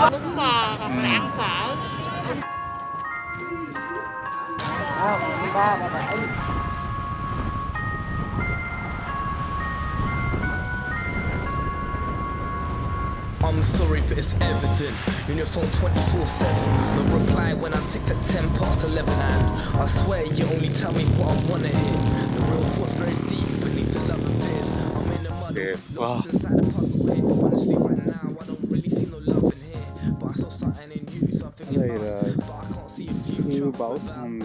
bún bò hoặc là ăn phở I'm sorry, but it's evident. You're your phone 24 7. But reply when I ticked at 10 past 11. And I swear you only tell me what I wanna hear. The real thoughts very deep beneath the love of fears. I'm in the mud, lost inside a puzzle bảo thằng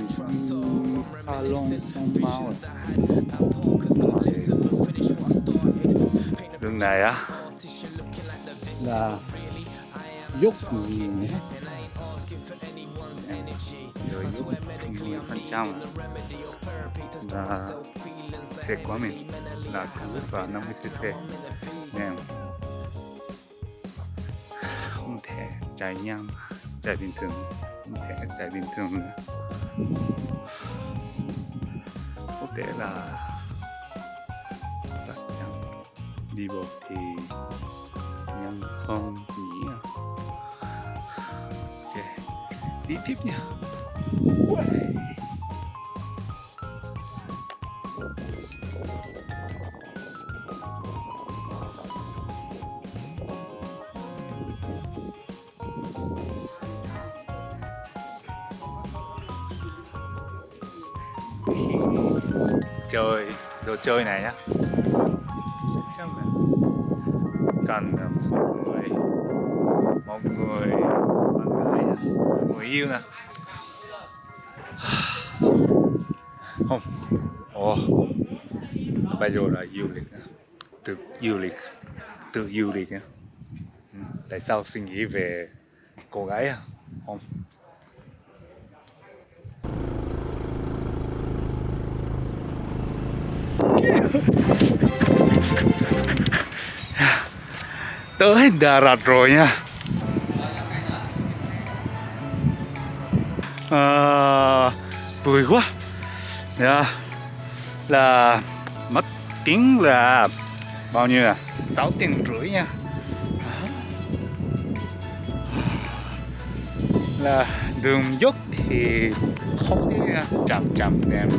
Mao à. đường này á. Là. Dốc nhiều rồi dốc mười phần trăm là xe của mình. Là cứ và 50 cc. Nên không thể chạy nhanh. Chạy bình thường. Không thể chạy bình thường. nữa có thể là chắc chắn đi bộ thì nhân không nhỉ à? ok đi tiếp nha Uầy. Chơi, đồ chơi này nhá. Chắc là cần một người một người bạn gái người yêu nè. Không. Ồ. Bây giờ là du lịch nè. tự du lịch. Tự du lịch nhá. Ừ. Tại sao suy nghĩ về cô gái à? Không. Tới Đà Lạt rồi nha. À, vui quá. Yeah. là mất tiếng là bao nhiêu à? 6 tiền rưỡi nha. Là đường dốc thì không đi chậm chậm em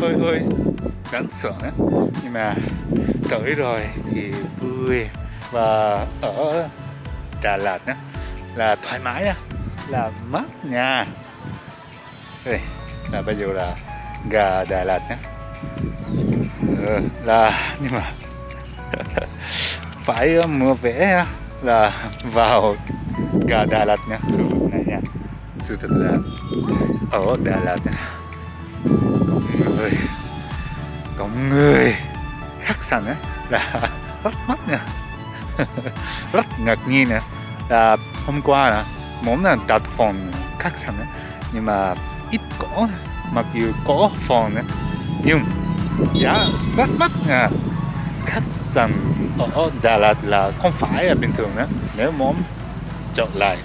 hơi hơi đáng sợ á nhưng mà tới rồi thì vui. Và ở Đà Lạt nhá là thoải mái nhá là mát nha đây là bây giờ là gà Đà Lạt nhá. Ừ, là nhưng mà phải mua vé là vào gà Đà Lạt nhá sự thật là ở Đà Lạt có người có người. Khách sạn á, là rất mắt nha rất ngạc nhiên nè. Là hôm qua là muốn là đặt phòng khách sạn nhưng mà ít có mặc dù có phòng á nhưng giá rất mắc nha khách sạn ở Đà Lạt là không phải là bình thường nữa nếu muốn chọn lại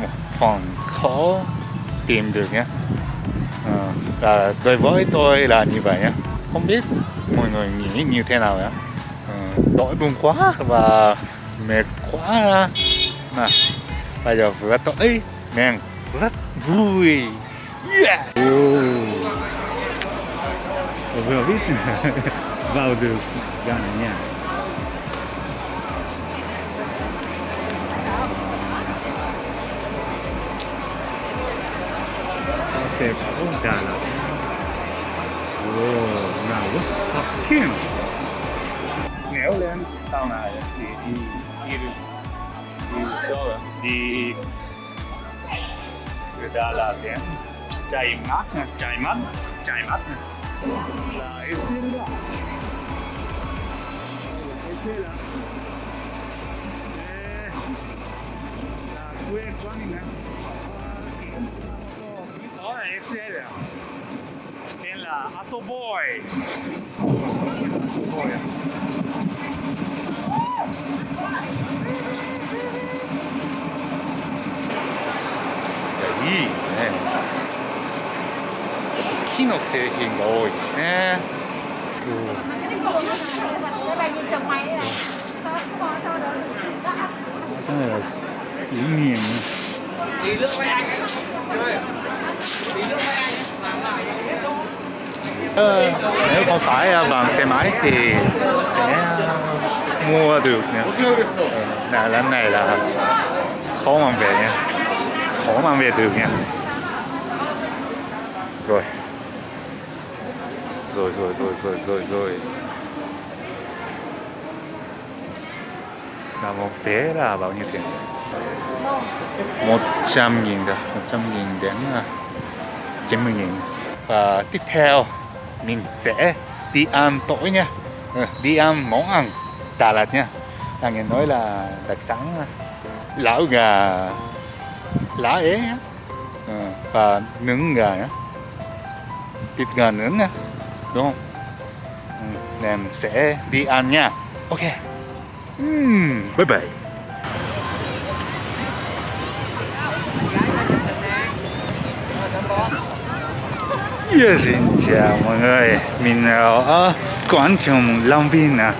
một phòng khó tìm được nhé. À, là đối với tôi là như vậy nhé. Không biết mọi người nghĩ như thế nào nhé. À, đói buồn quá và mệt quá. Mà bây giờ vừa tới nên rất vui. Yeah. vừa biết. Vào được gần nhà. Xe của Đà Lạt Ồ, nào rất phát kiến Nếu lên tàu này thì đi đi đi? Đi từ Đà Lạt đến chạy nè, chạy mát, chạy nè là Esela Esela là quê của mình nè Ahora es él. En la Azoboy. Azoboy. Y いいね木の製品が多いですね、うん tí trần mày anh ấy. Tí sao được anh ấy. Làm lại. Hết số. Ờ, nếu không phải ờ, bằng xe máy thì sẽ ờ, mua được nữa. Là lần này là khó mang về nha. Khó mang về được nha. Rồi. Rồi rồi rồi rồi rồi rồi. Là một vé là bao nhiêu tiền? 100 nghìn đó 100 nghìn đến à, 90 nghìn. Và tiếp theo, mình sẽ đi ăn tối nha. Ừ, đi ăn món ăn Đà Lạt nha. Thằng nghe nói là đặc sản à, lão gà, lá é ừ, và nướng gà nhá thịt gà nướng nha đúng không? Ừ, nên sẽ đi ăn nha. Ok. Ừm, bye bye. Yeah, xin chào mọi người. Mình ờ, ở quán trường Long Biên nè à.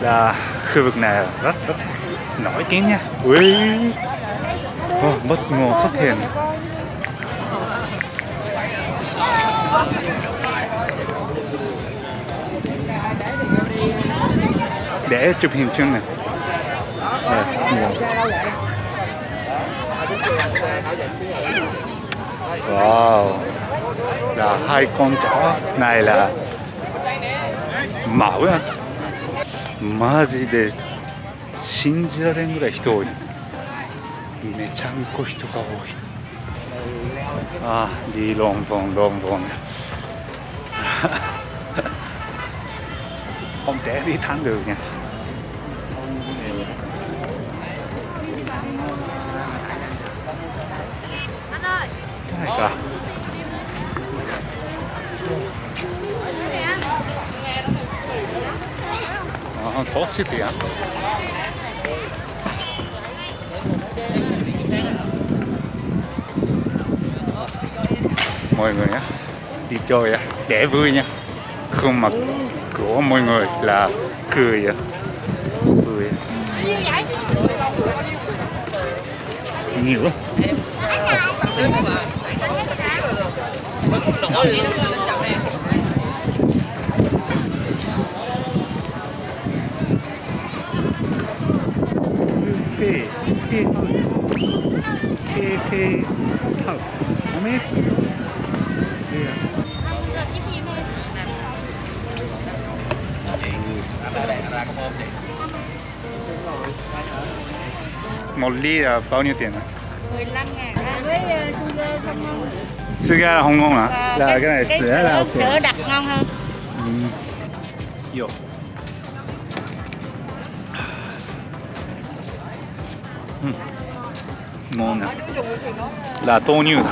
Là khu vực này rất rất nổi tiếng nha. Ui. Oh, Bất ngờ xuất hiện. Để chụp hình chung nè Đây. Wow là hai con chó này là mẫu à マジで信じられんぐらい人多いめちゃんこ人が多いああリーロンボンロンボン không thể đi thắng được nha. Cái này cả Ờ, ờ có á mọi người nhé đi chơi á để vui nha. Không mặc của mọi người là cười. Cười. Nhiều lắm. Phê phê house phê phê. House một ly là bao nhiêu tiền ạ? 15 ngàn với su lê không ngon Sữa là không ngon hả? Là cái này cái sữa là sữa, ok. sữa đặc ngon hơn Yo. Ừ. Ngon nè. Là 豆乳 nè.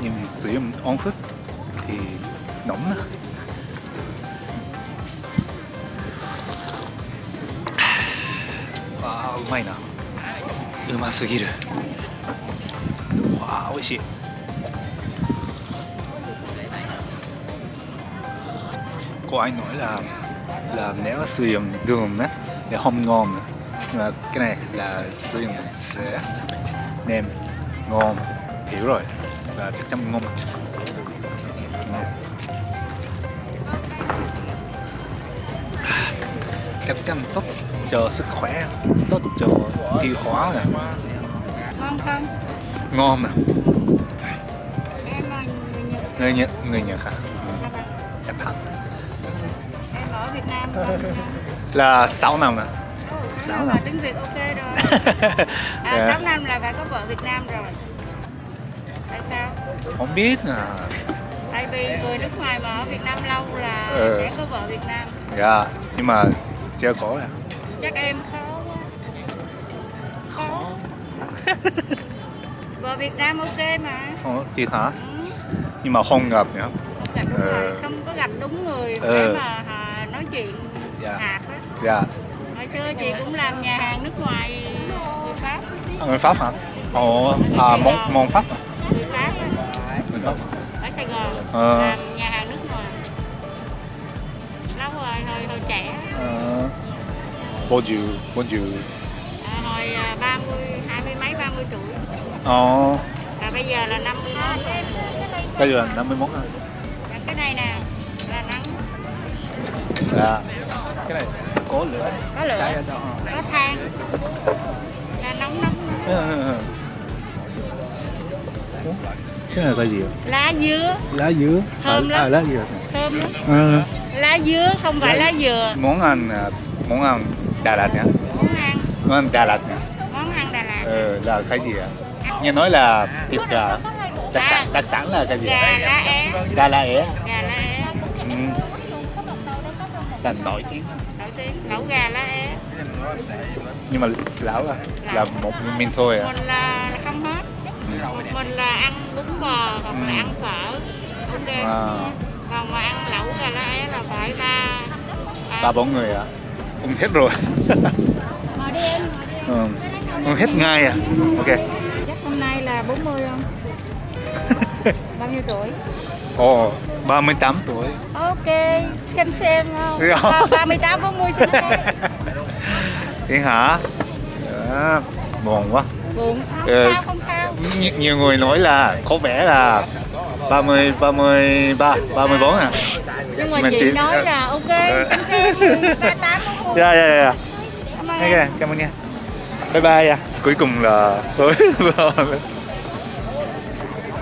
Nhưng mình sử dụng ống hút thì nóng nè. うますぎる。わあ、美味しい。có ai nói là là nếu sử dụng đường á thì không ngon nữa nhưng mà cái này là sử dụng sữa nem ngon hiểu rồi là chắc chắn ngon Ngon. chắc chắn tốt cho sức khỏe. Tốt cho tiêu hóa nè. Ngon không? Ngon nè. Người Nhật. Người nhật hả Nhật hả? Em ở Việt Nam. Là 6 năm nè Sáu năm. tiếng Việt ok rồi. À, Dạ. 6 năm là phải có vợ Việt Nam rồi. Tại sao? Không biết à tại vì người nước ngoài mà ở Việt Nam lâu là Ừ. sẽ có vợ Việt Nam. Dạ nhưng mà chưa có nè chắc em khó quá. Khó. Vợ Việt Nam ok mà. Ồ, thiệt hả? Ừ. nhưng mà không gặp gặp đúng Ờ. không có gặp đúng người Ờ. để mà à, nói chuyện Dạ. hạt á. Dạ. Hồi xưa chị cũng làm nhà hàng nước ngoài người Pháp. À, người pháp hả? Ồ à món món pháp à? người Pháp á, người pháp ở Sài Gòn. Ờ. làm bao nhiêu à, hồi à, 30 20 mấy 30 tuổi. Ồ và bây giờ là 50 mốt bây giờ là 51 hả Và cái này nè là nắng. Dạ. Cái này có lửa có lửa. Cháy trong có than. Là nóng nóng. Cái này là gì ạ? lá dứa. Lá dứa. Thơm lắm. à, lá dừa thơm lắm. Ừ. lá dứa không phải lá dừa. Món ăn à, món ăn Đà Lạt nhá. Món ăn. Món Đà Lạt nhá. Món ăn Đà Lạt. Ừ, là cái gì ạ? Nghe nói là thịt gà đặc À. sản đặc sản là cái gì gà lá é. Đà Lạt é. Gà lá é. Ừ. là nổi tiếng. Nổi tiếng. Lẩu gà lá é. Nhưng mà lão là là một mình thôi à? Mình là không hết. Mình là ăn bún bò là Ừ. ăn phở. Ok. À, còn mà ăn lẩu gà lá é là phải ba ba bốn người à cũng hết rồi. Ừ. Hết ngay à? Ok. Chắc hôm nay là 40 không? Bao nhiêu tuổi? Ồ 38 tuổi. Ok xem xem không? Dạ. Ba- 38 40 xem xem. Thế hả? À, buồn quá. Buồn không Ừ. sao không sao. Nh nhiều người nói là có vẻ là 30 33 34 à? Nhưng mà Mình chị chỉ- nói là ok xem xem 38 40 dạ dạ dạ Cảm ơn cảm ơn nha. Bye bye à. Cuối cùng là tới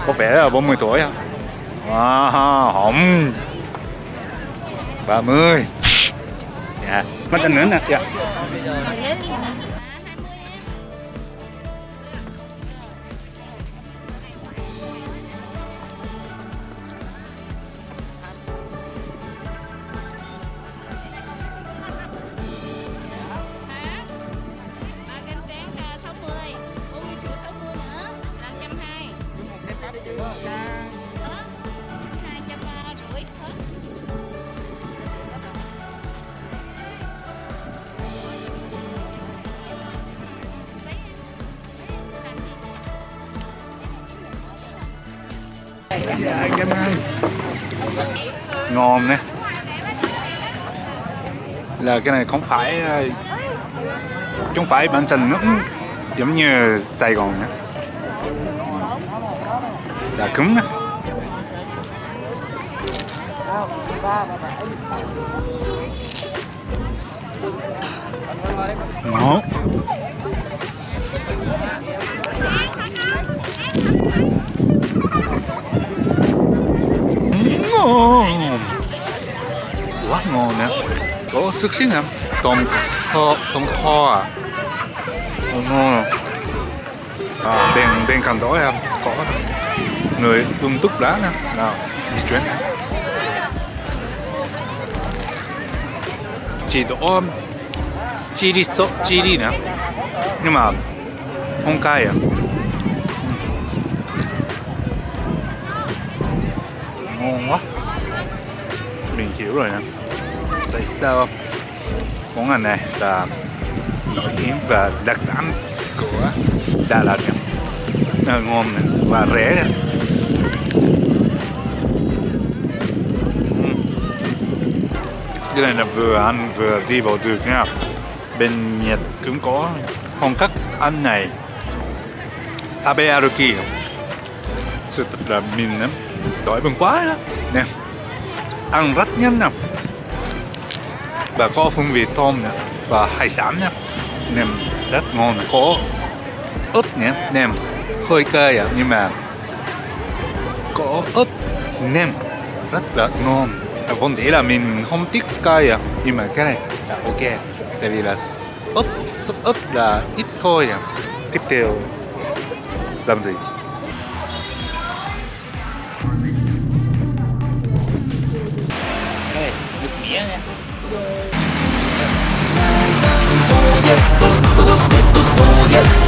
có vẻ là 40 tuổi à wow, không 30 dạ. Mất chân nữa nè. Dạ dạ cảm ơn ngon nè. Là cái này không phải ờ, không phải bản thân nó cũng giống như Sài Gòn nhé là cứng nè ngon. Sức xíu nè tôm kho tôm kho à? Ồ, ngon à, bên bên cạnh đó em có. Người ung túc đá nè. Nào di chuyển. Chỉ đổ chili sốt chili nè. Nhưng mà không cay à? Ngon quá. Mình hiểu rồi nè. Tại sao món ăn này là nổi tiếng và đặc sản của Đà Lạt nè. Nó ngon này và rẻ này. Ừ. Cái này là vừa ăn vừa đi vào được nha. Bên Nhật cũng có phong cách ăn này. Tabearuki. Sự thật là mình lắm. Đói bụng quá nè, ăn rất nhanh nè và có hương vị tôm nữa và hải sản nè. Nem rất ngon có ớt nhé nem hơi cay à nhưng mà có ớt nem rất là ngon. À, vốn dĩ là mình không thích cay à nhưng mà cái này là ok. Tại vì là ớt sốt ớt là ít thôi à. Tiếp theo, làm gì? Tôi